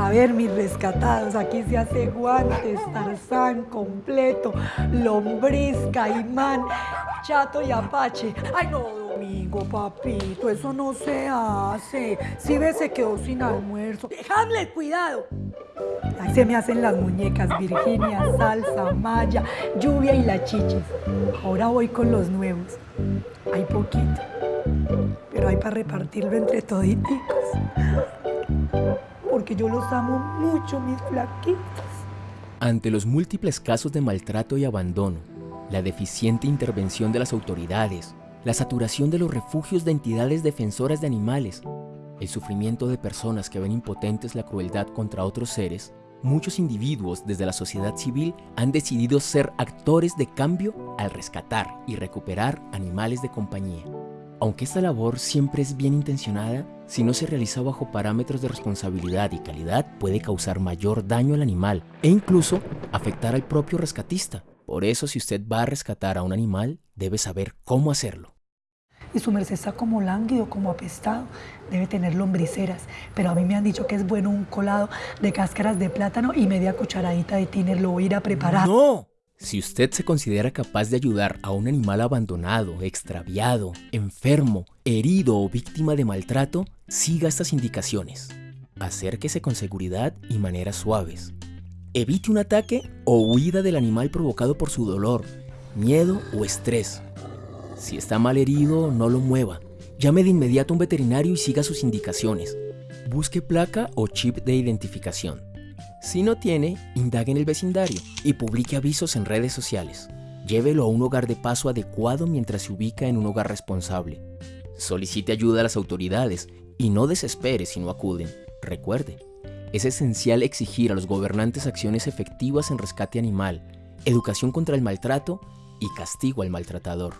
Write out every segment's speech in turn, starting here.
A ver, mis rescatados, aquí se hace guantes, tarzán completo, lombriz, caimán, chato y apache. Ay, no, Domingo, papito, eso no se hace. Si ves, se quedó sin almuerzo. Hamlet, cuidado. Ahí se me hacen las muñecas, Virginia, salsa, maya, lluvia y la chichis. Ahora voy con los nuevos. Hay poquito, pero hay para repartirlo entre toditicos porque yo los amo mucho, mis flaquitos. Ante los múltiples casos de maltrato y abandono, la deficiente intervención de las autoridades, la saturación de los refugios de entidades defensoras de animales, el sufrimiento de personas que ven impotentes la crueldad contra otros seres, muchos individuos desde la sociedad civil han decidido ser actores de cambio al rescatar y recuperar animales de compañía. Aunque esta labor siempre es bien intencionada, si no se realiza bajo parámetros de responsabilidad y calidad puede causar mayor daño al animal e incluso afectar al propio rescatista. Por eso si usted va a rescatar a un animal, debe saber cómo hacerlo. Y su merced está como lánguido, como apestado, debe tener lombriceras, pero a mí me han dicho que es bueno un colado de cáscaras de plátano y media cucharadita de tiner, lo voy a ir a preparar. ¡No! Si usted se considera capaz de ayudar a un animal abandonado, extraviado, enfermo, herido o víctima de maltrato, siga estas indicaciones. Acérquese con seguridad y maneras suaves. Evite un ataque o huida del animal provocado por su dolor, miedo o estrés. Si está mal herido, no lo mueva. Llame de inmediato a un veterinario y siga sus indicaciones. Busque placa o chip de identificación. Si no tiene, indague en el vecindario y publique avisos en redes sociales. Llévelo a un hogar de paso adecuado mientras se ubica en un hogar responsable. Solicite ayuda a las autoridades y no desespere si no acuden. Recuerde, es esencial exigir a los gobernantes acciones efectivas en rescate animal, educación contra el maltrato y castigo al maltratador.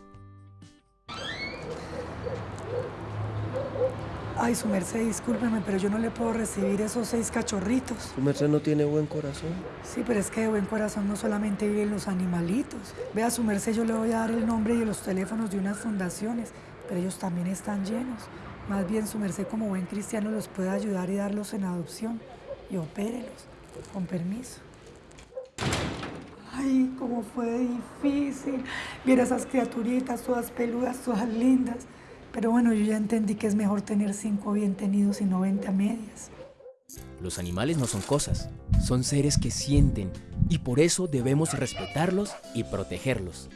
Ay, su merced, discúlpeme, pero yo no le puedo recibir esos seis cachorritos. Su merced no tiene buen corazón. Sí, pero es que de buen corazón no solamente viven los animalitos. Vea, su merced, yo le voy a dar el nombre y los teléfonos de unas fundaciones, pero ellos también están llenos. Más bien, su merced, como buen cristiano, los puede ayudar y darlos en adopción. Y opérelos, con permiso. Ay, cómo fue difícil. Mira esas criaturitas, todas peludas, todas lindas. Pero bueno, yo ya entendí que es mejor tener cinco bien tenidos y no 20 a medias. Los animales no son cosas, son seres que sienten y por eso debemos respetarlos y protegerlos.